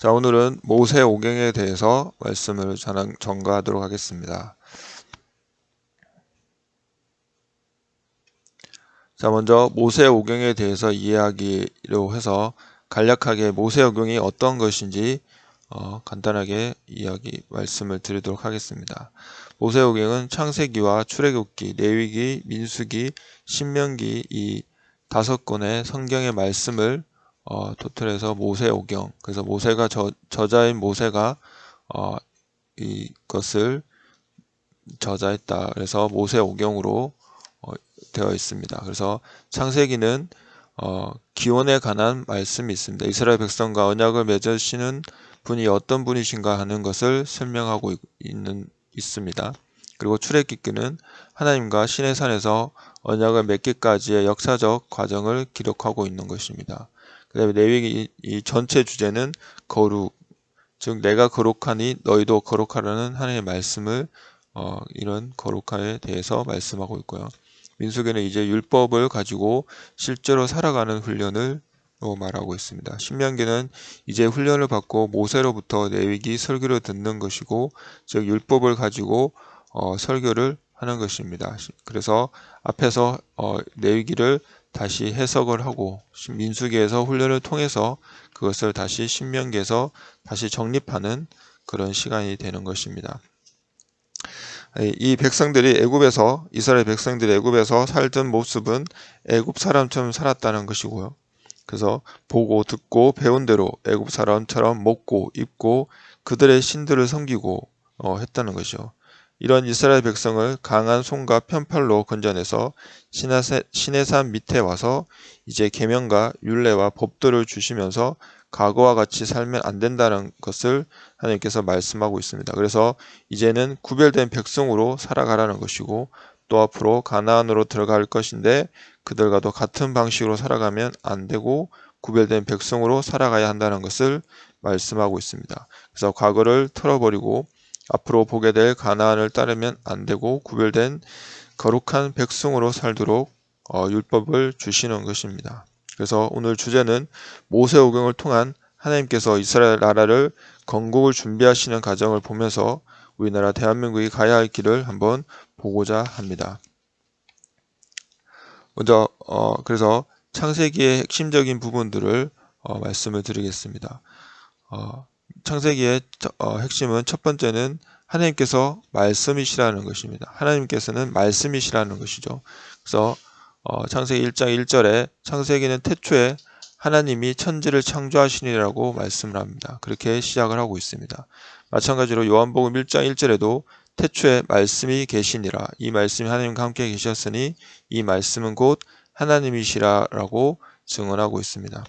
자, 오늘은 모세 오경에 대해서 말씀을 전한- 전가하도록 하겠습니다. 자, 먼저 모세 오경에 대해서 이해하기로 해서 간략하게 모세 오경이 어떤 것인지 어, 간단하게 이야기 말씀을 드리도록 하겠습니다. 모세 오경은 창세기와 출애굽기, 레위기, 민수기, 신명기 이 다섯 권의 성경의 말씀을 어, 토틀해서 모세 오경. 그래서 모세가 저, 저자인 모세가 어, 이것을 저자했다. 그래서 모세 오경으로 어, 되어 있습니다. 그래서 창세기는 어, 기원에 관한 말씀이 있습니다. 이스라엘 백성과 언약을 맺으시는 분이 어떤 분이신가 하는 것을 설명하고 있는 있습니다. 그리고 출애굽기는 하나님과 신의 산에서 언약을 맺기까지의 역사적 과정을 기록하고 있는 것입니다. 그다음에 레위기 이 전체 주제는 거룩, 즉 내가 거룩하니 너희도 거룩하라는 하나님의 말씀을 어, 이런 거룩함에 대해서 말씀하고 있고요. 민수기는 이제 율법을 가지고 실제로 살아가는 훈련을 말하고 있습니다. 신명기는 이제 훈련을 받고 모세로부터 레위기 설교를 듣는 것이고 즉 율법을 가지고 어, 설교를 하는 것입니다. 그래서 앞에서 어, 레위기를 다시 해석을 하고 민수기에서 훈련을 통해서 그것을 다시 신명기에서 다시 정립하는 그런 시간이 되는 것입니다. 이 백성들이 애굽에서 이스라엘 백성들이 애굽에서 살던 모습은 애굽 사람처럼 살았다는 것이고요. 그래서 보고 듣고 배운 대로 애굽 사람처럼 먹고 입고 그들의 신들을 섬기고 어, 했다는 것이죠. 이런 이스라엘 백성을 강한 손과 편팔로 건져내서 신의 산 밑에 와서 이제 계명과 율례와 법도를 주시면서 과거와 같이 살면 안 된다는 것을 하나님께서 말씀하고 있습니다. 그래서 이제는 구별된 백성으로 살아가라는 것이고 또 앞으로 가나안으로 들어갈 것인데 그들과도 같은 방식으로 살아가면 안 되고 구별된 백성으로 살아가야 한다는 것을 말씀하고 있습니다. 그래서 과거를 털어버리고 앞으로 보게 될 가나안을 따르면 안 되고 구별된 거룩한 백성으로 살도록 어, 율법을 주시는 것입니다. 그래서 오늘 주제는 모세오경을 통한 하나님께서 이스라엘 나라를 건국을 준비하시는 과정을 보면서 우리나라 대한민국이 가야 할 길을 한번 보고자 합니다. 먼저 어, 그래서 창세기의 핵심적인 부분들을 어, 말씀을 드리겠습니다. 어, 창세기의 어, 핵심은 첫 번째는 하나님께서 말씀이시라는 것입니다. 하나님께서는 말씀이시라는 것이죠. 그래서 어, 창세기 1장 1절에 창세기는 태초에 하나님이 천지를 창조하시니라고 말씀을 합니다. 그렇게 시작을 하고 있습니다. 마찬가지로 요한복음 1장 1절에도 태초에 말씀이 계시니라 이 말씀이 하나님과 함께 계셨으니 이 말씀은 곧 하나님이시라라고 증언하고 있습니다.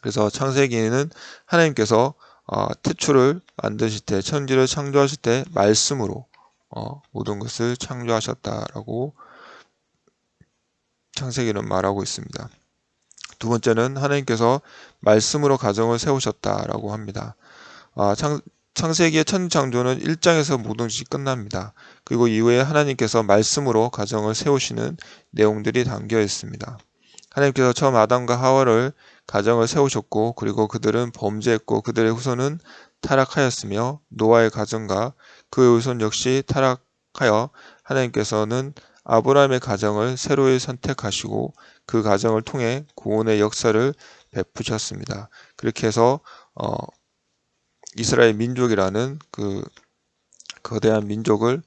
그래서 창세기는 하나님께서 어, 태초를 만드실 때 천지를 창조하실 때 말씀으로 어, 모든 것을 창조하셨다라고 창세기는 말하고 있습니다. 두 번째는 하나님께서 말씀으로 가정을 세우셨다라고 합니다. 아, 창, 창세기의 천창조는 1장에서 모든 것이 끝납니다. 그리고 이후에 하나님께서 말씀으로 가정을 세우시는 내용들이 담겨 있습니다. 하나님께서 처음 아담과 하와를 가정을 세우셨고 그리고 그들은 범죄했고 그들의 후손은 타락하였으며 노아의 가정과 그의 후손 역시 타락하여 하나님께서는 아브라함의 가정을 새로이 선택하시고 그 가정을 통해 구원의 역사를 베푸셨습니다. 그렇게 해서 어, 이스라엘 민족이라는 그 거대한 민족을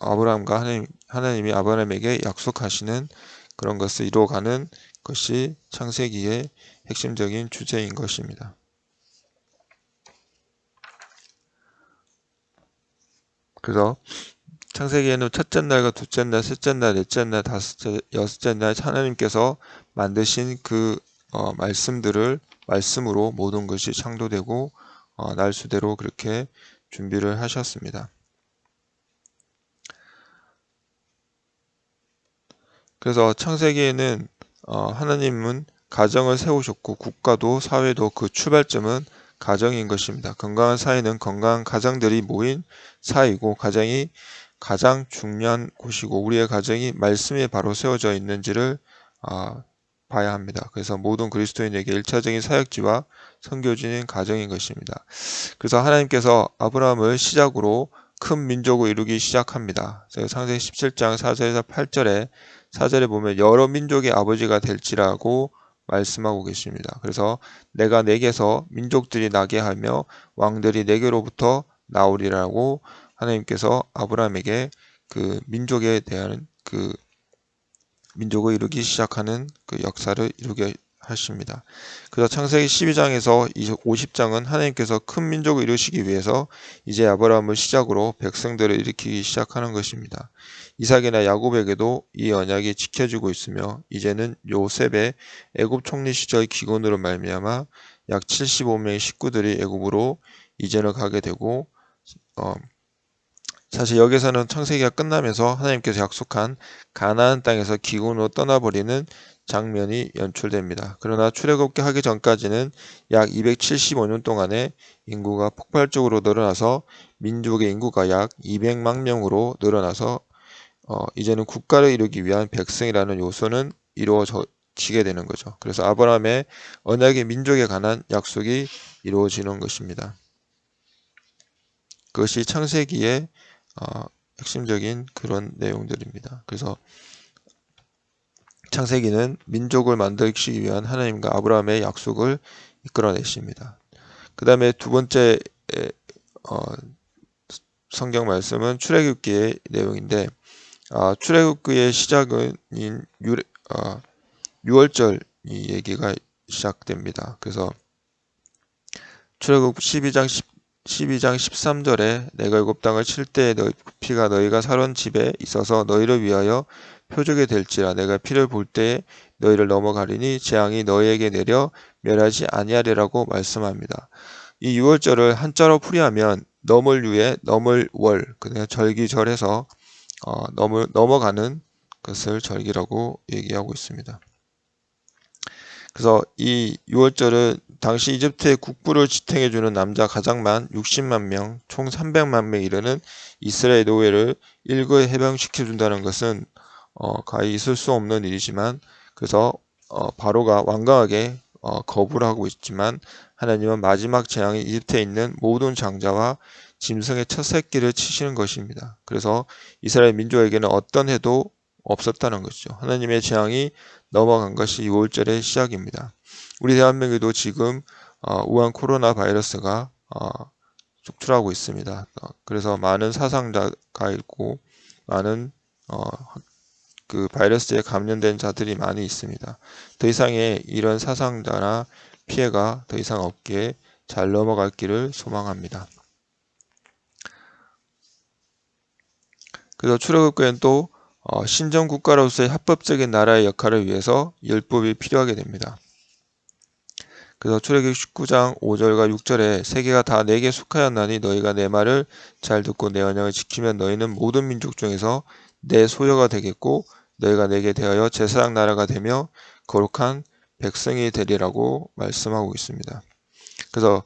아브라함과 하나님, 하나님이 아브라함에게 약속하시는 그런 것을 이루어가는 것이 창세기의 핵심적인 주제인 것입니다. 그래서 창세기에는 첫째 날과 둘째 날, 셋째 날, 넷째 날, 다섯째, 여섯째 날 하나님께서 만드신 그 어, 말씀들을 말씀으로 모든 것이 창조되고 어, 날수대로 그렇게 준비를 하셨습니다. 그래서 창세기에는 어, 하나님은 가정을 세우셨고 국가도 사회도 그 출발점은 가정인 것입니다. 건강한 사회는 건강한 가정들이 모인 사회이고 가정이 가장 중요한 곳이고 우리의 가정이 말씀에 바로 세워져 있는지를 아, 봐야 합니다. 그래서 모든 그리스도인에게 1차적인 사역지와 선교지는 가정인 것입니다. 그래서 하나님께서 아브라함을 시작으로 큰 민족을 이루기 시작합니다. 창세기 17장 4절에서 8절에 4절에 보면 여러 민족의 아버지가 될지라고 말씀하고 계십니다. 그래서 내가 내게서 민족들이 나게 하며 왕들이 내게로부터 나오리라고 하나님께서 아브라함에게 그 민족에 대한 그 민족을 이루기 시작하는 그 역사를 이루게 하십니다. 그래서 창세기 12장에서 50장은 하나님께서 큰 민족을 이루시기 위해서 이제 아브라함을 시작으로 백성들을 일으키기 시작하는 것입니다. 이삭이나 야곱에게도 이 언약이 지켜지고 있으며 이제는 요셉의 애굽 총리 시절 기근으로 말미암아 약 75명의 식구들이 애굽으로 이전을 가게 되고 어, 사실 여기서는 창세기가 끝나면서 하나님께서 약속한 가나안 땅에서 기근으로 떠나버리는 장면이 연출됩니다. 그러나 출애굽기 하기 전까지는 약 275년 동안에 인구가 폭발적으로 늘어나서 민족의 인구가 약 200만 명으로 늘어나서 어, 이제는 국가를 이루기 위한 백성이라는 요소는 이루어지게 되는 거죠. 그래서 아브라함의 언약의 민족에 관한 약속이 이루어지는 것입니다. 그것이 창세기의 어, 핵심적인 그런 내용들입니다. 그래서 창세기는 민족을 만들기 위한 하나님과 아브라함의 약속을 이끌어내십니다. 그 다음에 두 번째 어, 성경 말씀은 출애굽기의 내용인데 어, 출애굽기의 시작은 유, 어, 6월절 이 얘기가 시작됩니다. 그래서 출애굽 12장 10, 12장 13절에 내가 일곱 땅을 칠 때에 너희 피가 너희가 살은 집에 있어서 너희를 위하여 표적이 될지라 내가 피를 볼 때에 너희를 넘어가리니 재앙이 너희에게 내려 멸하지 아니하리라고 말씀합니다. 이 6월절을 한자로 풀이하면 넘을 위해 넘을 월 그냥 절기절에서 어, 넘을 넘어가는 것을 절기라고 얘기하고 있습니다. 그래서 이 6월절은 당시 이집트의 국부를 지탱해주는 남자 가장 많 60만 명, 총 300만 명 이르는 이스라엘 노예를 일거에 해방시켜준다는 것은 어, 가히 있을 수 없는 일이지만 그래서 어, 바로가 완강하게 어, 거부를 하고 있지만 하나님은 마지막 재앙이 이집트에 있는 모든 장자와 짐승의 첫 새끼를 치시는 것입니다. 그래서 이스라엘 민족에게는 어떤 해도 없었다는 것이죠. 하나님의 재앙이 넘어간 것이 6월절의 시작입니다. 우리 대한민국에도 지금 어, 우한 코로나 바이러스가 어, 속출하고 있습니다. 어, 그래서 많은 사상자가 있고 많은 어, 그 바이러스에 감염된 자들이 많이 있습니다. 더 이상의 이런 사상자나 피해가 더 이상 없기에 잘 넘어갈 길을 소망합니다. 그래서 출애굽교회는 또 어, 신정 국가로서의 합법적인 나라의 역할을 위해서 율법이 필요하게 됩니다. 그래서 출애굽 19장 5절과 6절에 세계가 다 내게 속하였나니 너희가 내 말을 잘 듣고 내 언약을 지키면 너희는 모든 민족 중에서 내 소유가 되겠고 너희가 내게 대하여 제사장 나라가 되며 거룩한 백성이 되리라고 말씀하고 있습니다. 그래서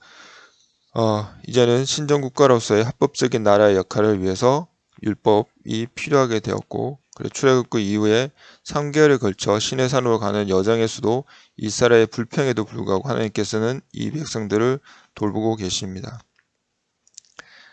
어, 이제는 신정국가로서의 합법적인 나라의 역할을 위해서 율법이 필요하게 되었고 그리고 출애굽그 이후에 3개월에 걸쳐 시내산으로 가는 여정의 수도 이스라엘의 불평에도 불구하고 하나님께서는 이 백성들을 돌보고 계십니다.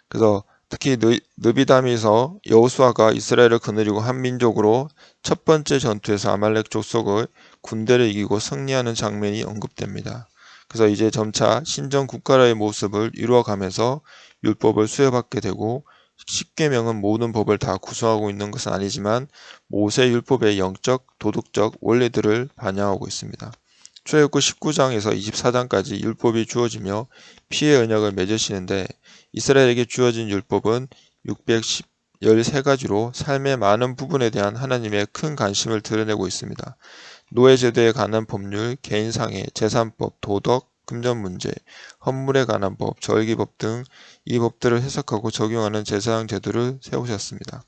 그래서 특히 느비담에서 여호수아가 이스라엘을 거느리고 한 민족으로 첫 번째 전투에서 아말렉 족속의 군대를 이기고 승리하는 장면이 언급됩니다. 그래서 이제 점차 신정 국가라의 모습을 이루어가면서 율법을 수여받게 되고 십계명은 모든 법을 다 구성하고 있는 것은 아니지만 모세 율법의 영적, 도덕적 원리들을 반영하고 있습니다. 출애굽 19장에서 24장까지 율법이 주어지며 피해 언약을 맺으시는데 이스라엘에게 주어진 율법은 613가지로 삶의 많은 부분에 대한 하나님의 큰 관심을 드러내고 있습니다. 노예제도에 관한 법률, 개인상해, 재산법, 도덕, 금전 문제, 헌물에 관한 법, 절기법 등 이 법들을 해석하고 적용하는 제사장 제도를 세우셨습니다.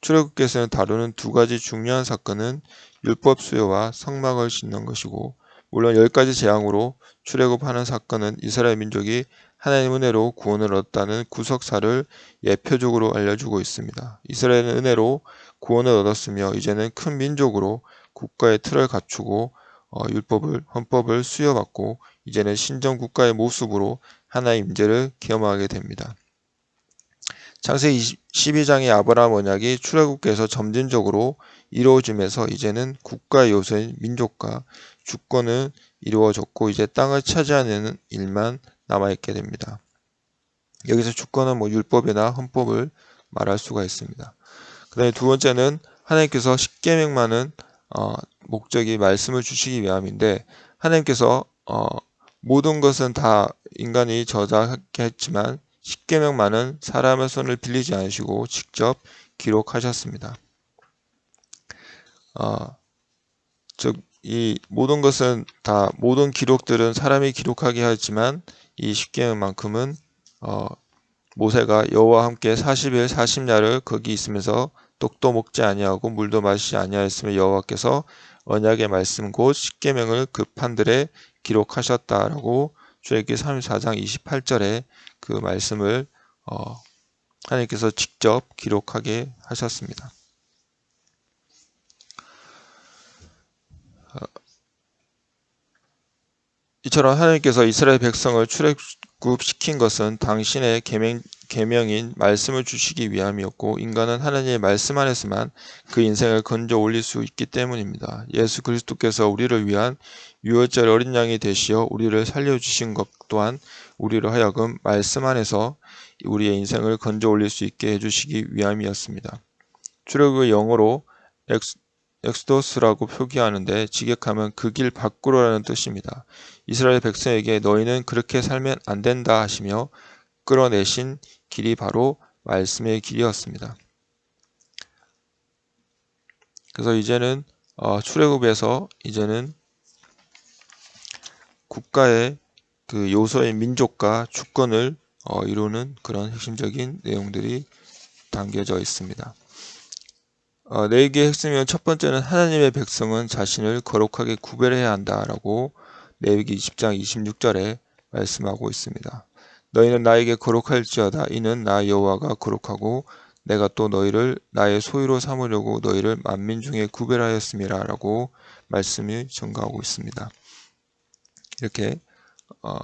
출애굽께서는 다루는 두 가지 중요한 사건은 율법 수요와 성막을 짓는 것이고 물론 열 가지 재앙으로 출애굽하는 사건은 이스라엘 민족이 하나님 은혜로 구원을 얻었다는 구석사를 예표적으로 알려주고 있습니다. 이스라엘은 은혜로 구원을 얻었으며 이제는 큰 민족으로 국가의 틀을 갖추고 어, 율법을 헌법을 수여받고 이제는 신정 국가의 모습으로 하나의 임재를 경험하게 됩니다. 창세기 12장의 아브라함 언약이 출애굽께서 점진적으로 이루어지면서 이제는 국가의 요소인 민족과 주권은 이루어졌고 이제 땅을 차지하는 일만 남아있게 됩니다. 여기서 주권은 뭐 율법이나 헌법을 말할 수가 있습니다. 그 다음에 두 번째는 하나님께서 십계명만은 어, 목적이 말씀을 주시기 위함인데 하나님께서 어, 모든 것은 다 인간이 저작했지만 십계명만은 사람의 손을 빌리지 않으시고 직접 기록하셨습니다. 어, 즉, 이 모든 것은 다 모든 기록들은 사람이 기록하게 하지만 이 십계명만큼은 어, 모세가 여호와 함께 40일 40야를 거기 있으면서 떡도 먹지 아니하고 물도 마시지 아니하였으며 여호와께서 언약의 말씀 곧 십계명을 그 판들에 기록하셨다라고 주애기 34장 28절에 그 말씀을 어, 하나님께서 직접 기록하게 하셨습니다. 이처럼 하나님께서 이스라엘 백성을 출애굽시킨 것은 당신의 계명, 계명인 말씀을 주시기 위함이었고 인간은 하나님의 말씀 안에서만 그 인생을 건져 올릴 수 있기 때문입니다. 예수 그리스도께서 우리를 위한 유월절 어린 양이 되시어 우리를 살려주신 것 또한 우리로 하여금 말씀 안에서 우리의 인생을 건져 올릴 수 있게 해주시기 위함이었습니다. 출애굽의 영어로 Ex, Exodus라고 표기하는데 직역하면 그 길 밖으로라는 뜻입니다. 이스라엘 백성에게 너희는 그렇게 살면 안 된다 하시며 끌어내신 길이 바로 말씀의 길이었습니다. 그래서 이제는 어, 출애굽에서 이제는 국가의 그 요소의 민족과 주권을 어, 이루는 그런 핵심적인 내용들이 담겨져 있습니다. 어, 내기의 핵심은 첫 번째는 하나님의 백성은 자신을 거룩하게 구별해야 한다라고 레위기 20장 26절에 말씀하고 있습니다. 너희는 나에게 거룩할지어다 이는 나 여호와가 거룩하고 내가 또 너희를 나의 소유로 삼으려고 너희를 만민 중에 구별하였음이라라고 말씀이 전가하고 있습니다. 이렇게 어,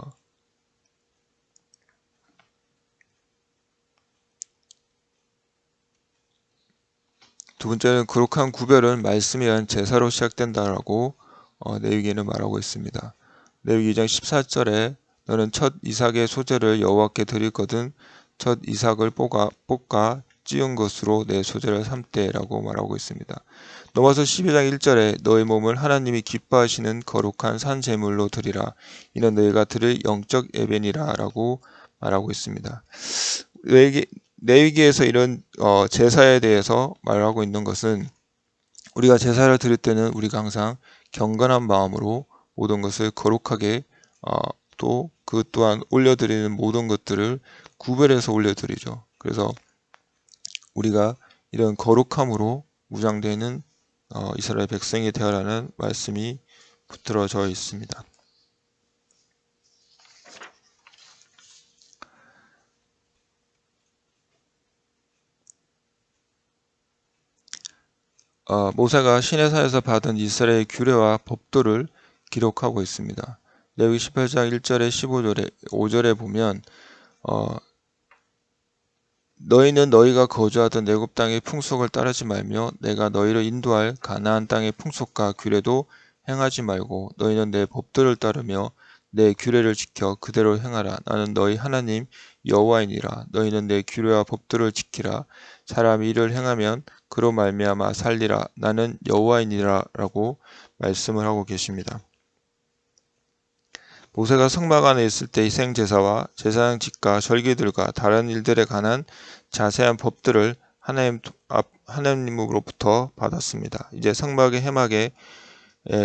두 번째는 거룩한 구별은 의한 제사로 시작된다라고 어, 내위기에는 말하고 있습니다. 내위기 2장 14절에 너는 첫 이삭의 소재를 여호와께 드릴거든 첫 이삭을 볶아, 볶아 찌운 것으로 내 소재를 삼때라고 말하고 있습니다. 넘어서 12장 1절에 너의 몸을 하나님이 기뻐하시는 거룩한 산 제물로 드리라. 이는 너희가 드릴 영적 예배니라 라고 말하고 있습니다. 내위기에서 이런 어, 제사에 대해서 말하고 있는 것은 우리가 제사를 드릴 때는 우리가 항상 경건한 마음으로 모든 것을 거룩하게 어, 또그 또한 올려드리는 모든 것들을 구별해서 올려드리죠. 그래서 우리가 이런 거룩함으로 무장되는 어, 이스라엘 백성이 되어라는 말씀이 붙들어져 있습니다. 어, 모세가 시내산에서 받은 이스라엘 규례와 법도를 기록하고 있습니다. 레위 18장 1절에 15절에 5절에 보면 어, 너희는 너희가 거주하던 내굽 땅의 풍속을 따르지 말며 내가 너희를 인도할 가나안 땅의 풍속과 규례도 행하지 말고 너희는 내 법들을 따르며 내 규례를 지켜 그대로 행하라 나는 너희 하나님 여호와이니라 너희는 내 규례와 법들을 지키라 사람이 이를 행하면 그로 말미암아 살리라 나는 여호와이니라라고 말씀을 하고 계십니다. 모세가 성막 안에 있을 때 희생 제사와 제사장 직과 절기들과 다른 일들에 관한 자세한 법들을 하나님 앞 하나님으로부터 받았습니다. 이제 성막의 해막에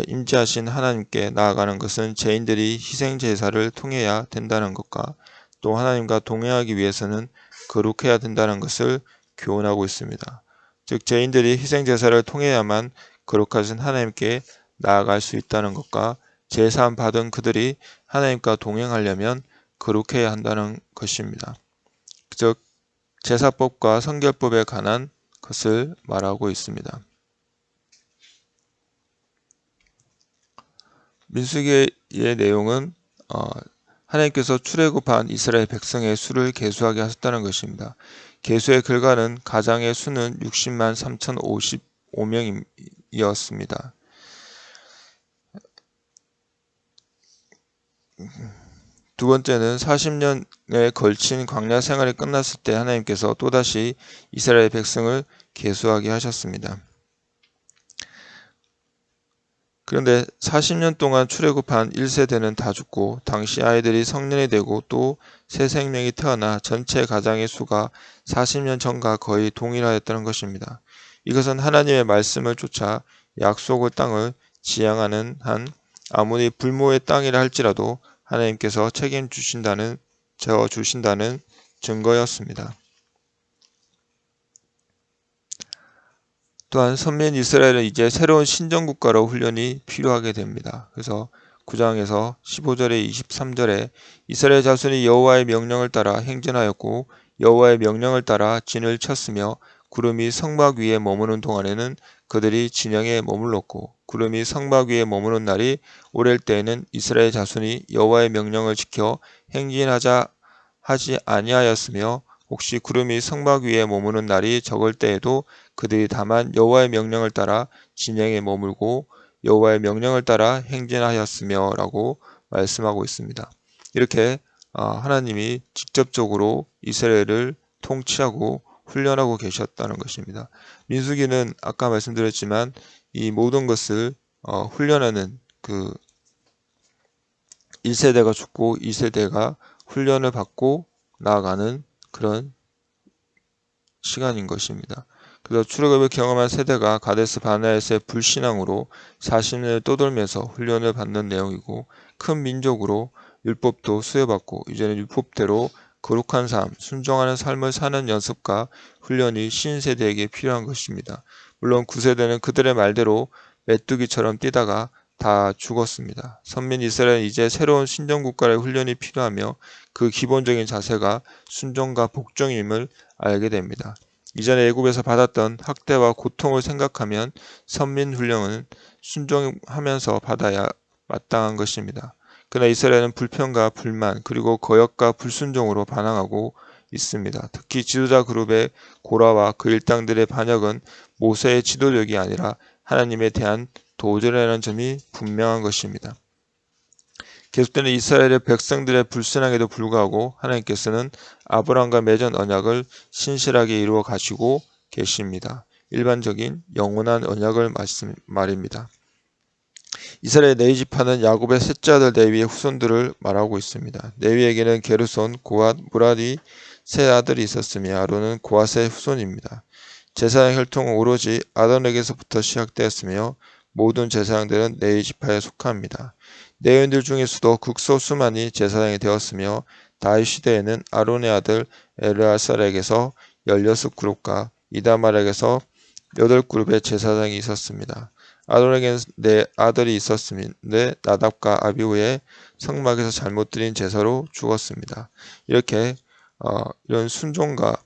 임재하신 하나님께 나아가는 것은 죄인들이 희생 제사를 통해야 된다는 것과 또 하나님과 동행하기 위해서는 거룩해야 된다는 것을 교훈하고 있습니다. 즉 죄인들이 희생 제사를 통해야만 거룩하신 하나님께 나아갈 수 있다는 것과 제사함 받은 그들이 하나님과 동행하려면 거룩해야 한다는 것입니다. 즉 제사법과 성결법에 관한 것을 말하고 있습니다. 민수기의 내용은 어, 하나님께서 출애굽한 이스라엘 백성의 수를 계수하게 하셨다는 것입니다. 계수의 결과는 가장의 수는 60만 3,055명이었습니다. 두 번째는 40년에 걸친 광야 생활이 끝났을 때 하나님께서 또다시 이스라엘 백성을 계수하게 하셨습니다. 그런데 40년 동안 출애굽한 1세대는 다 죽고 당시 아이들이 성년이 되고 또 새 생명이 태어나 전체 가장의 수가 40년 전과 거의 동일하였다는 것입니다. 이것은 하나님의 말씀을 쫓아 약속의 땅을 지향하는 한 아무리 불모의 땅이라 할지라도 하나님께서 책임 주신다는 저 주신다는 증거였습니다. 또한 선민 이스라엘은 이제 새로운 신정국가로 훈련이 필요하게 됩니다. 그래서 9장에서 15절에 23절에 이스라엘 자손이 여호와의 명령을 따라 행진하였고 여호와의 명령을 따라 진을 쳤으며 구름이 성막 위에 머무는 동안에는 그들이 진영에 머물렀고 구름이 성막 위에 머무는 날이 오랠 때에는 이스라엘 자손이 여호와의 명령을 지켜 행진하자 하지 아니하였으며 혹시 구름이 성막 위에 머무는 날이 적을 때에도 그들이 다만 여호와의 명령을 따라 진영에 머물고 여호와의 명령을 따라 행진하였으며 라고 말씀하고 있습니다. 이렇게 아, 하나님이 직접적으로 이스라엘을 통치하고 훈련하고 계셨다는 것입니다. 민수기는 아까 말씀드렸지만 이 모든 것을 어, 훈련하는 그 1세대가 죽고 2세대가 훈련을 받고 나아가는 그런 시간인 것입니다. 그래서 출애굽을 경험한 세대가 가데스 바나에서의 불신앙으로 40년을 떠돌면서 훈련을 받는 내용이고 큰 민족으로 율법도 수여받고 이제는 율법대로 거룩한 삶, 순종하는 삶을 사는 연습과 훈련이 신세대에게 필요한 것입니다. 물론 구세대는 그들의 말대로 메뚜기처럼 뛰다가 다 죽었습니다. 선민 이스라엘은 이제 새로운 신정국가의 훈련이 필요하며 그 기본적인 자세가 순종과 복종임을 알게 됩니다. 이전에 애굽에서 받았던 학대와 고통을 생각하면 선민 훈련은 순종하면서 받아야 마땅한 것입니다. 그러나 이스라엘은 불평과 불만 그리고 거역과 불순종으로 반항하고 있습니다. 특히 지도자 그룹의 고라와 그 일당들의 반역은 모세의 지도력이 아니라 하나님에 대한 도전이라는 점이 분명한 것입니다. 계속되는 이스라엘의 백성들의 불순항에도 불구하고 하나님께서는 아브라함과 맺은 언약을 신실하게 이루어 가시고 계십니다. 일반적인 영원한 언약을 말씀, 말입니다. 이스라엘 네이지파는 야곱의 셋째 아들 네위의 후손들을 말하고 있습니다. 네위에게는 게르손, 고앗, 무라디 세 아들이 있었으며 아론은 고앗의 후손입니다. 제사장 혈통은 오로지 아론에게서부터 시작되었으며 모든 제사장들은 네이지파에 속합니다. 네인들 중에서도 극소수만이 제사장이 되었으며 다윗 시대에는 아론의 아들 엘르아살에게서 16그룹과 이다말에게서 8그룹의 제사장이 있었습니다. 아론에게는 네 아들이 있었는데 나답과 아비우의 성막에서 잘못 드린 제사로 죽었습니다. 이렇게 어, 이런 순종과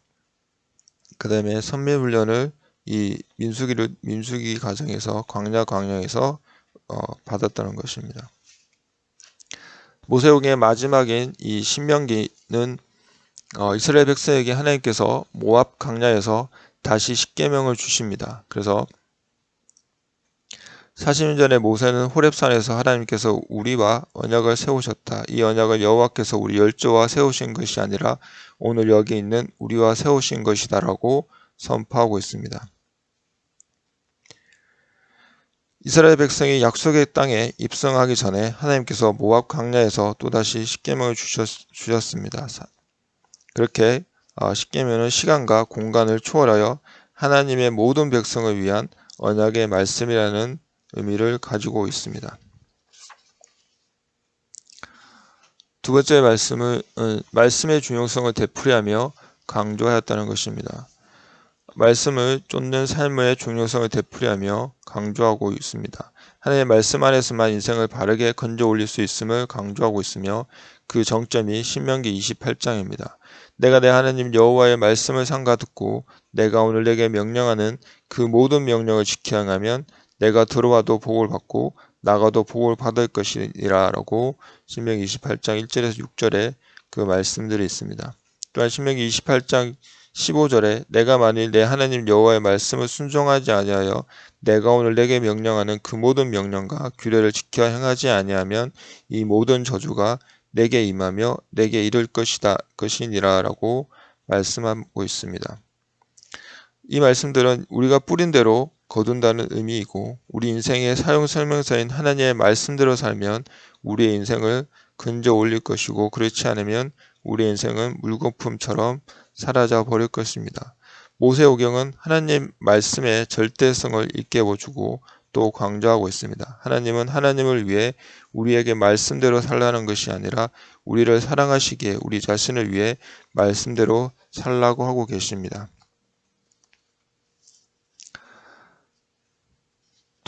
그 다음에 선매훈련을 이 민수기를 민수기 과정에서 광야 광야에서 어, 받았다는 것입니다. 모세오경의 마지막인 이 신명기는 어, 이스라엘 백성에게 하나님께서 모압 광야에서 다시 십계명을 주십니다. 그래서 40년 전에 모세는 호렙산에서 하나님께서 우리와 언약을 세우셨다. 이 언약을 여호와께서 우리 열조와 세우신 것이 아니라 오늘 여기 있는 우리와 세우신 것이다라고 선포하고 있습니다. 이스라엘 백성이 약속의 땅에 입성하기 전에 하나님께서 모압 광야에서 또다시 십계명을 주셨, 습니다 그렇게 어, 십계명은 시간과 공간을 초월하여 하나님의 모든 백성을 위한 언약의 말씀이라는 의미를 가지고 있습니다. 두 번째 말씀은 어, 말씀의 중요성을 되풀이하며 강조하였다는 것입니다. 말씀을 쫓는 삶의 중요성을 되풀이하며 강조하고 있습니다. 하나님의 말씀 안에서만 인생을 바르게 건져 올릴 수 있음을 강조하고 있으며 그 정점이 신명기 28장입니다. 내가 내 하나님 여호와의 말씀을 상가 듣고 내가 오늘 내게 명령하는 그 모든 명령을 지켜 행하면 내가 들어와도 복을 받고 나가도 복을 받을 것이니라라고 신명기 28장 1절에서 6절에 그 말씀들이 있습니다. 또한 신명기 28장 15절에 내가 만일 내 하나님 여호와의 말씀을 순종하지 아니하여 내가 오늘 내게 명령하는 그 모든 명령과 규례를 지켜 행하지 아니하면 이 모든 저주가 내게 임하며 내게 이를 것이다 것이니라라고 말씀하고 있습니다. 이 말씀들은 우리가 뿌린 대로 거둔다는 의미이고 우리 인생의 사용 설명서인 하나님의 말씀대로 살면 우리의 인생을 근저 올릴 것이고 그렇지 않으면 우리의 인생은 물거품처럼 사라져 버릴 것입니다. 모세오경은 하나님 말씀의 절대성을 일깨워주고 또 강조하고 있습니다. 하나님은 하나님을 위해 우리에게 말씀대로 살라는 것이 아니라 우리를 사랑하시기에 우리 자신을 위해 말씀대로 살라고 하고 계십니다.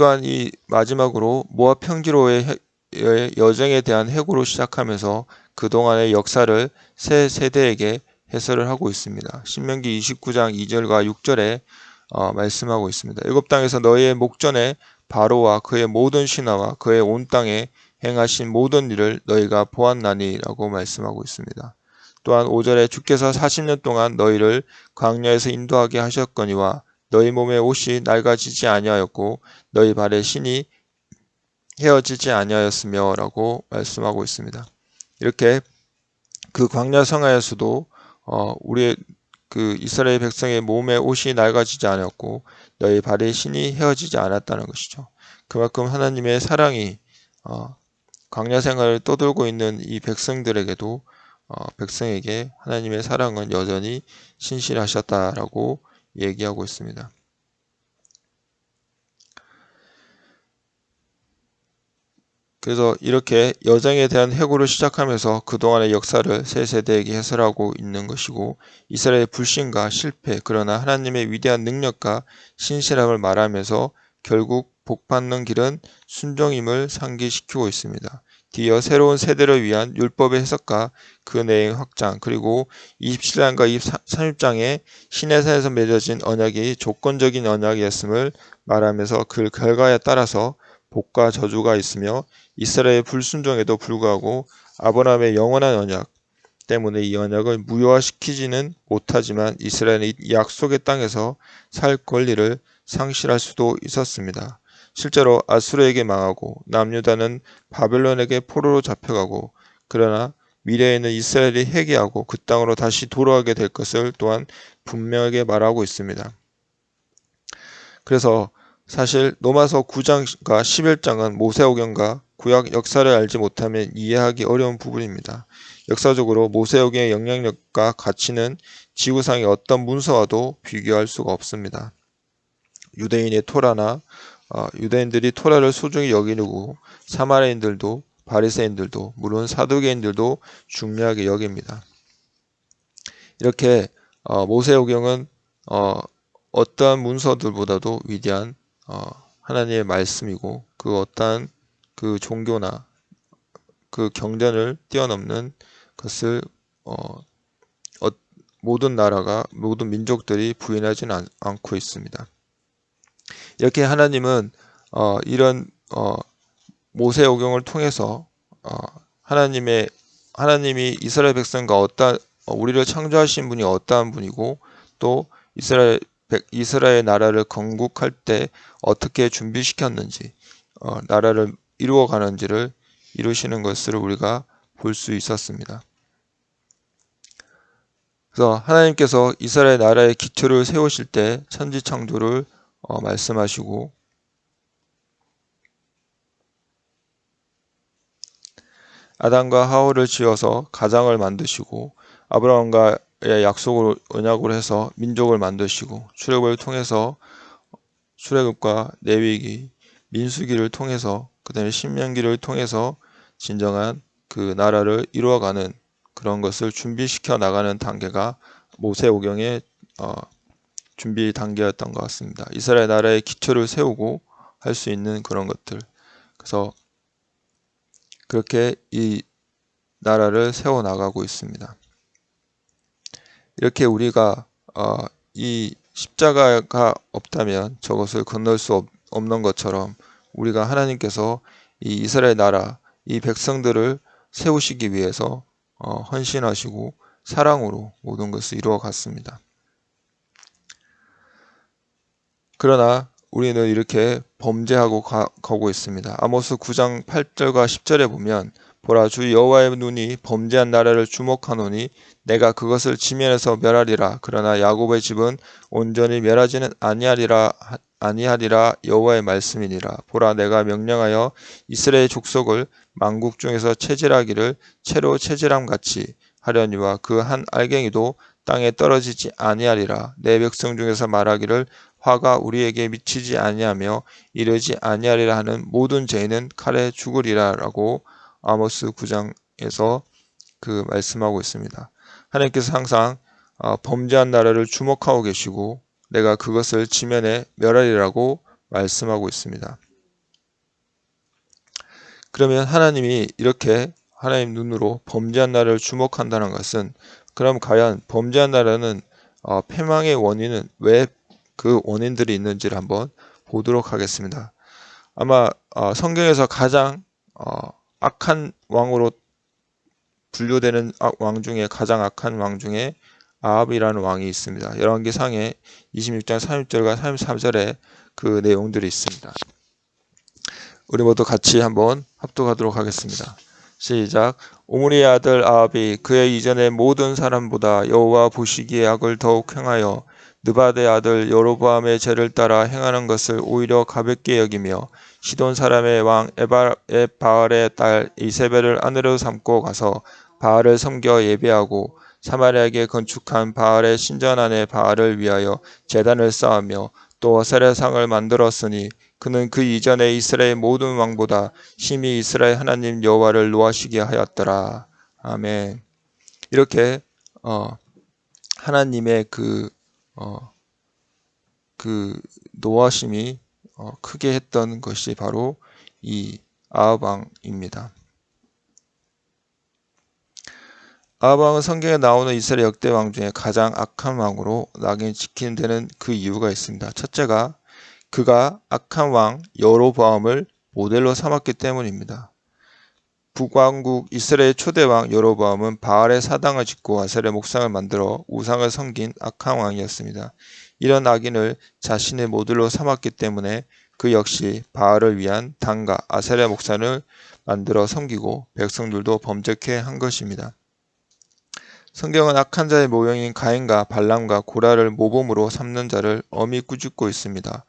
또한 이 마지막으로 모압 평지로의 여정에 대한 해고로 시작하면서 그동안의 역사를 새 세대에게 해설을 하고 있습니다. 신명기 29장 2절과 6절에 어, 말씀하고 있습니다. 일곱 땅에서 너희의 목전에 바로와 그의 모든 신하와 그의 온 땅에 행하신 모든 일을 너희가 보았나니라고 말씀하고 있습니다. 또한 5절에 주께서 40년 동안 너희를 광야에서 인도하게 하셨거니와 너희 몸의 옷이 낡아지지 아니하였고 너희 발의 신이 헤어지지 아니하였으며라고 말씀하고 있습니다. 이렇게 그 광야 성하에서도 어, 우리의 그 이스라엘 백성의 몸의 옷이 낡아지지 않았고 너희 발의 신이 헤어지지 않았다는 것이죠. 그만큼 하나님의 사랑이 어, 광야 생활을 떠돌고 있는 이 백성들에게도 어, 백성에게 하나님의 사랑은 여전히 신실하셨다라고 얘기하고 있습니다. 그래서 이렇게 여정에 대한 해고를 시작하면서 그동안의 역사를 새 세대에게 해설하고 있는 것이고 이스라엘의 불신과 실패 그러나 하나님의 위대한 능력과 신실함을 말하면서 결국 복받는 길은 순종임을 상기시키고 있습니다. 뒤어 새로운 세대를 위한 율법의 해석과 그 내용 확장 그리고 27장과 23장의 신해산에서 맺어진 언약이 조건적인 언약이었음을 말하면서 그 결과에 따라서 복과 저주가 있으며 이스라엘의 불순종에도 불구하고 아브라함의 영원한 언약 때문에 이 언약을 무효화시키지는 못하지만 이스라엘은 이 약속의 땅에서 살 권리를 상실할 수도 있었습니다. 실제로 아수르에게 망하고 남유다는 바벨론에게 포로로 잡혀가고 그러나 미래에는 이스라엘이 회개하고 그 땅으로 다시 돌아가게 될 것을 또한 분명하게 말하고 있습니다. 그래서 사실 로마서 9장과 11장은 모세오경과 구약 역사를 알지 못하면 이해하기 어려운 부분입니다. 역사적으로 모세오경의 영향력과 가치는 지구상의 어떤 문서와도 비교할 수가 없습니다. 유대인의 토라나 어, 유대인들이 토라를 소중히 여기고 사마리인들도 바리새인들도 물론 사두개인들도 중요하게 여깁니다. 이렇게 어, 모세오경은 어, 어떠한 문서들보다도 위대한 어, 하나님의 말씀이고 그 어떠한 그 종교나 그 경전을 뛰어넘는 것을 어, 어, 모든 나라가 모든 민족들이 부인하지는 않, 않고 있습니다. 이렇게 하나님은 어, 이런 어, 모세 오경을 통해서 어, 하나님의 하나님이 이스라엘 백성과 어떠한 어, 우리를 창조하신 분이 어떠한 분이고 또 이스라엘 이스라엘 나라를 건국할 때 어떻게 준비시켰는지 어, 나라를 이루어 가는지를 이루시는 것을 우리가 볼 수 있었습니다. 그래서 하나님께서 이스라엘 나라의 기초를 세우실 때 천지 창조를 어, 말씀하시고. 아담과 하울을 지어서 가장을 만드시고 아브라함과의 약속을 언약으로 해서 민족을 만드시고 출애굽을 통해서 출애굽과 내위기 민수기를 통해서 그다음에 신명기를 통해서 진정한 그 나라를 이루어가는 그런 것을 준비시켜 나가는 단계가 모세오경의 어, 준비 단계였던 것 같습니다. 이스라엘 나라의 기초를 세우고 할 수 있는 그런 것들. 그래서 그렇게 이 나라를 세워 나가고 있습니다. 이렇게 우리가 어, 이 십자가가 없다면 저것을 건널 수 없, 는 것처럼 우리가 하나님께서 이 이스라엘 나라 이 백성들을 세우시기 위해서 어, 헌신하시고 사랑으로 모든 것을 이루어 갔습니다. 그러나 우리는 이렇게 범죄하고 가, 고 있습니다. 아모스 9장 8절과 10절에 보면 보라 주 여호와의 눈이 범죄한 나라를 주목하노니 내가 그것을 지면에서 멸하리라. 그러나 야곱의 집은 온전히 멸하지는 아니하리라 아니하리라 여호와의 말씀이니라. 보라 내가 명령하여 이스라엘 족속을 만국 중에서 체질하기를 채로 체질함 같이 하려니와 그 한 알갱이도 땅에 떨어지지 아니하리라. 내 백성 중에서 말하기를 화가 우리에게 미치지 아니하며 이르지 아니하리라 하는 모든 죄인은 칼에 죽으리라라고 아모스 9장에서 그 말씀하고 있습니다. 하나님께서 항상 어, 범죄한 나라를 주목하고 계시고 내가 그것을 지면에 멸하리라고 말씀하고 있습니다. 그러면 하나님이 이렇게 하나님 눈으로 범죄한 나라를 주목한다는 것은 그럼 과연 범죄한 나라는 어, 패망의 원인은 왜 그 원인들이 있는지를 한번 보도록 하겠습니다. 아마 어, 성경에서 가장 어, 악한 왕으로 분류되는 왕 중에 가장 악한 왕 중에 아합이라는 왕이 있습니다. 열왕기상에 26장 30절과 33절에 그 내용들이 있습니다. 우리 모두 같이 한번 합독하도록 하겠습니다. 시작. 오므리의 아들 아합이 그의 이전의 모든 사람보다 여호와 보시기에 악을 더욱 행하여 느바데 아들 여로보암의 죄를 따라 행하는 것을 오히려 가볍게 여기며 시돈 사람의 왕 에바의 바알의 딸 이세벨을 아내로 삼고 가서 바알을 섬겨 예배하고 사마리아에게 건축한 바알의 신전 안에 바알을 위하여 제단을 쌓으며 또 어세레상을 만들었으니 그는 그 이전에 이스라엘 모든 왕보다 심히 이스라엘 하나님 여호와를 노하시게 하였더라. 아멘. 이렇게 어, 하나님의 그 어, 그 노하심이 어, 크게 했던 것이 바로 이 아합왕입니다. 아합왕은 성경에 나오는 이스라엘 역대 왕 중에 가장 악한 왕으로 낙인 지키는 데는 그 이유가 있습니다. 첫째가 그가 악한 왕 여로보암을 모델로 삼았기 때문입니다. 북왕국 이스라엘 초대왕 여로보암은 바알의 사당을 짓고 아셀의 목상을 만들어 우상을 섬긴 악한 왕이었습니다. 이런 악인을 자신의 모델로 삼았기 때문에 그 역시 바알을 위한 당가 아셀의 목상을 만들어 섬기고 백성들도 범죄케 한 것입니다. 성경은 악한 자의 모형인 가인과 발람과 고라를 모범으로 삼는 자를 엄히 꾸짖고 있습니다.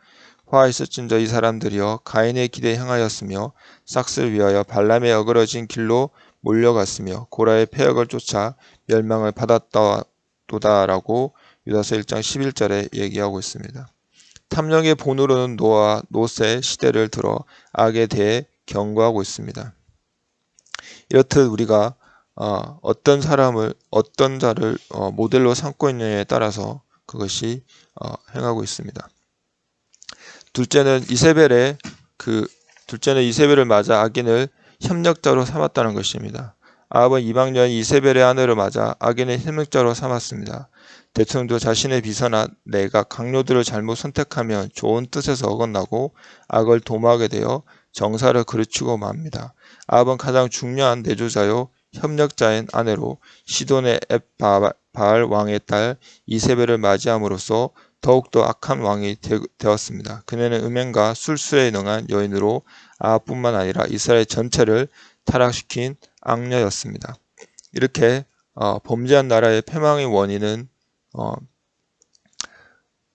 화 있을진저 이 사람들이여 가인의 길에 향하였으며 싹스를 위하여 발람의 어그러진 길로 몰려갔으며 고라의 폐역을 쫓아 멸망을 받았다도다라고 유다서 1장 11절에 얘기하고 있습니다. 탐령의 본으로는 노아, 노세 시대를 들어 악에 대해 경고하고 있습니다. 이렇듯 우리가 어, 떤 사람을 어떤 자를 어, 모델로 삼고 있느냐에 따라서 그것이 어, 행하고 있습니다. 둘째는 이세벨의 그 둘째는 이세벨을 맞아 악인을 협력자로 삼았다는 것입니다. 아합은 이방 년 이세벨의 아내를 맞아 악인의 협력자로 삼았습니다. 대통령도 자신의 비서나 내가 강요들을 잘못 선택하면 좋은 뜻에서 어긋나고 악을 도모하게 되어 정사를 그르치고 맙니다. 아합은 가장 중요한 내조자요 협력자인 아내로 시돈의 앱바알 왕의 딸 이세벨을 맞이함으로써 더욱더 악한 왕이 되, 었습니다 그녀는 음행과 술수에 능한 여인으로 아합뿐만 아니라 이스라엘 전체를 타락시킨 악녀였습니다. 이렇게 어, 범죄한 나라의 패망의 원인은 어,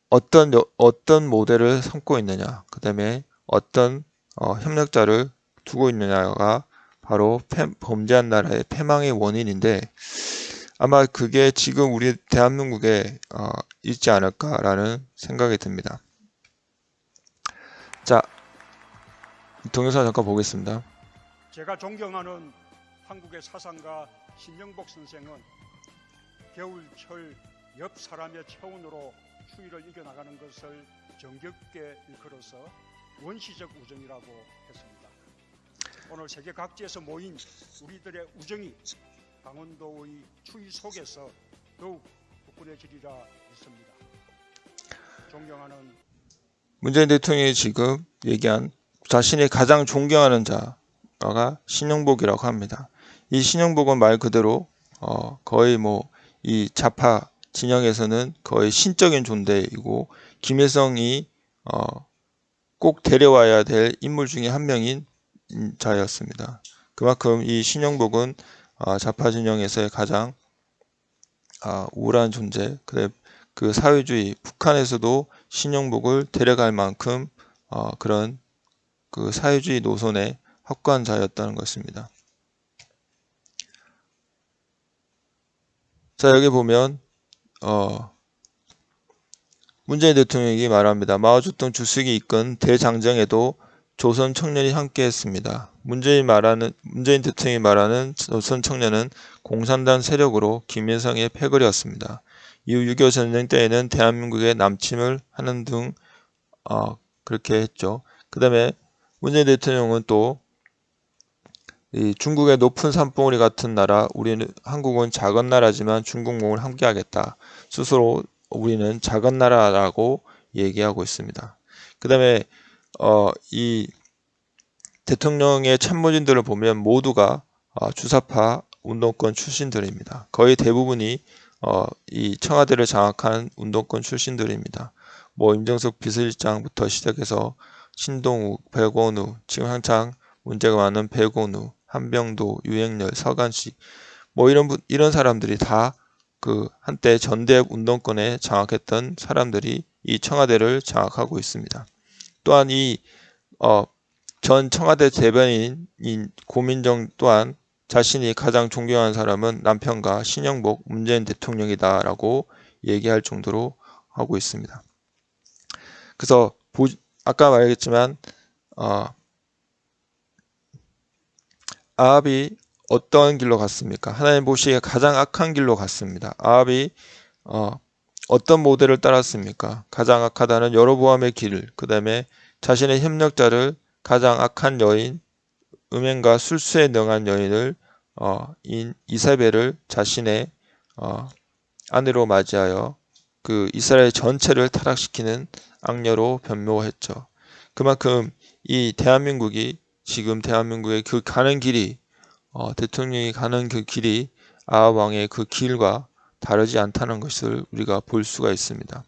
어떤 어떤 모델을 삼고 있느냐, 그 다음에 어떤 어, 협력자를 두고 있느냐가 바로 패, 범죄한 나라의 패망의 원인인데 아마 그게 지금 우리 대한민국에 어, 있지 않을까라는 생각이 듭니다. 자, 동영상 잠깐 보겠습니다. 제가 존경하는 한국의 사상가 신영복 선생은 겨울철 옆 사람의 체온으로 추위를 이겨나가는 것을 정겹게 일컬어서 원시적 우정이라고 했습니다. 오늘 세계 각지에서 모인 우리들의 우정이 강원도의 추위 속에서 더욱 부풀려지리라 믿습니다. 존경하는 문재인 대통령이 지금 얘기한 자신이 가장 존경하는 자, 신용화가 신용복이라고 합니다. 이 신용복은 말 그대로 어, 거의 뭐 이 좌파 진영에서는 거의 신적인 존재이고 김일성이 어, 꼭 데려와야 될 인물 중에 한 명인 자였습니다. 그만큼 이 신용복은 어, 좌파 진영에서의 가장 어, 우월한 존재, 그 사회주의 북한에서도 신용복을 데려갈 만큼 어, 그런 그 사회주의 노선의 확관자였다는 것입니다. 자 여기 보면 어, 문재인 대통령이 말합니다. 마오쩌둥 주석이 이끈 대장정에도 조선 청년이 함께했습니다. 문재인 말하는 문재인 대통령이 말하는 조선 청년은 공산당 세력으로 김일성의 패거리였습니다. 이후 6.25 전쟁 때에는 대한민국의 남침을 하는 등 어, 그렇게 했죠. 그 다음에 문재인 대통령은 또 중국의 높은 산봉우리 같은 나라, 우리는 한국은 작은 나라지만 중국몽을 함께하겠다. 스스로 우리는 작은 나라라고 얘기하고 있습니다. 그 다음에 어, 이 대통령의 참모진들을 보면 모두가 어, 주사파 운동권 출신들입니다. 거의 대부분이 어, 이 청와대를 장악한 운동권 출신들입니다. 뭐 임정석 비서실장부터 시작해서 신동욱, 백원우, 지금 한창 문제가 많은 백원우, 한병도, 유행열, 서간식 뭐 이런 분, 이런 사람들이 다 그 한때 전대 운동권에 장악했던 사람들이 이 청와대를 장악하고 있습니다. 또한 이 어, 전 청와대 대변인 고민정 또한 자신이 가장 존경하는 사람은 남편과 신영복 문재인 대통령이다라고 얘기할 정도로 하고 있습니다. 그래서 보, 아까 말했지만 어, 아합이 어떤 길로 갔습니까? 하나님 보시기에 가장 악한 길로 갔습니다. 아합이 어, 어떤 모델을 따랐습니까? 가장 악하다는 여로보암의 길을 그 다음에 자신의 협력자를 가장 악한 여인 음행과 술수에 능한 여인을 어, 인 이사벨을 자신의 어, 아내로 맞이하여 그 이스라엘 전체를 타락시키는 악녀로 변모했죠. 그만큼 이 대한민국이 지금 대한민국의 그 가는 길이 어, 대통령이 가는 그 길이 아합 왕의 그 길과 다르지 않다는 것을 우리가 볼 수가 있습니다.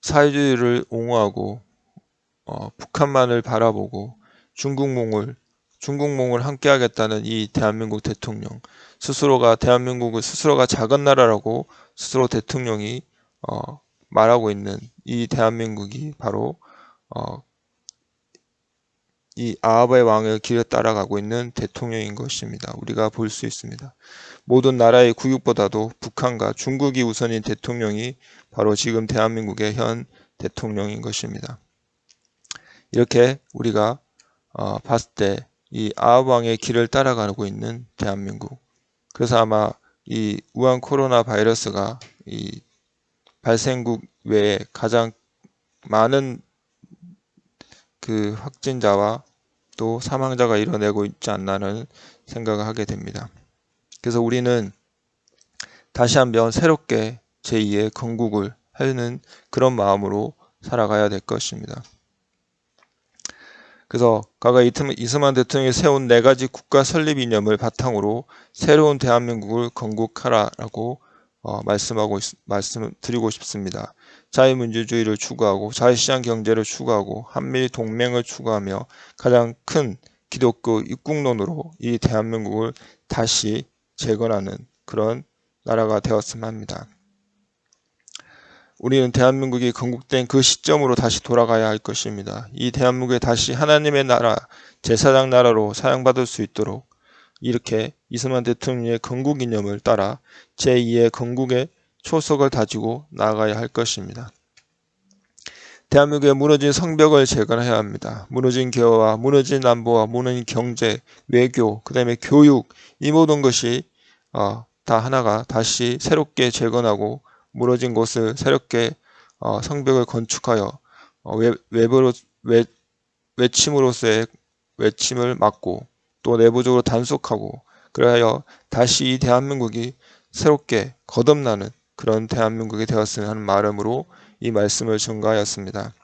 사회주의를 옹호하고 어, 북한만을 바라보고 중국몽을 중국몽을 함께하겠다는 이 대한민국 대통령 스스로가 대한민국을 스스로가 작은 나라라고 스스로 대통령이 어, 말하고 있는 이 대한민국이 바로 어, 이 아합의 왕의 길을 따라가고 있는 대통령인 것입니다. 우리가 볼 수 있습니다. 모든 나라의 구육보다도 북한과 중국이 우선인 대통령이 바로 지금 대한민국의 현 대통령인 것입니다. 이렇게 우리가 어, 봤을 때 이 아합 왕의 길을 따라가고 있는 대한민국. 그래서 아마 이 우한 코로나 바이러스가 이 발생국 외에 가장 많은 그 확진자와 또 사망자가 일어나고 있지 않나는 생각을 하게 됩니다. 그래서 우리는 다시 한번 새롭게 제2의 건국을 하는 그런 마음으로 살아가야 될 것입니다. 그래서 과거 이스만 대통령이 세운 네 가지 국가 설립 이념을 바탕으로 새로운 대한민국을 건국하라라고 어, 말씀하고 말씀드리고 싶습니다. 자유민주주의를 추구하고 자유시장 경제를 추구하고 한미 동맹을 추구하며 가장 큰 기독교 입국론으로 이 대한민국을 다시 재건하는 그런 나라가 되었으면 합니다. 우리는 대한민국이 건국된 그 시점으로 다시 돌아가야 할 것입니다. 이 대한민국에 다시 하나님의 나라, 제사장 나라로 사용받을 수 있도록 이렇게 이승만 대통령의 건국 이념을 따라 제2의 건국의 초석을 다지고 나아가야 할 것입니다. 대한민국의 무너진 성벽을 재건해야 합니다. 무너진 개화와 무너진 안보와 무너진 경제, 외교, 그 다음에 교육 이 모든 것이 어, 다 하나가 다시 새롭게 재건하고 무너진 곳을 새롭게 어, 성벽을 건축하여 어, 외, 외부로 외, 외침으로서의 외침을 막고 또 내부적으로 단속하고 그래야 다시 이 대한민국이 새롭게 거듭나는 그런 대한민국이 되었으면 하는 마음으로 이 말씀을 증가하였습니다.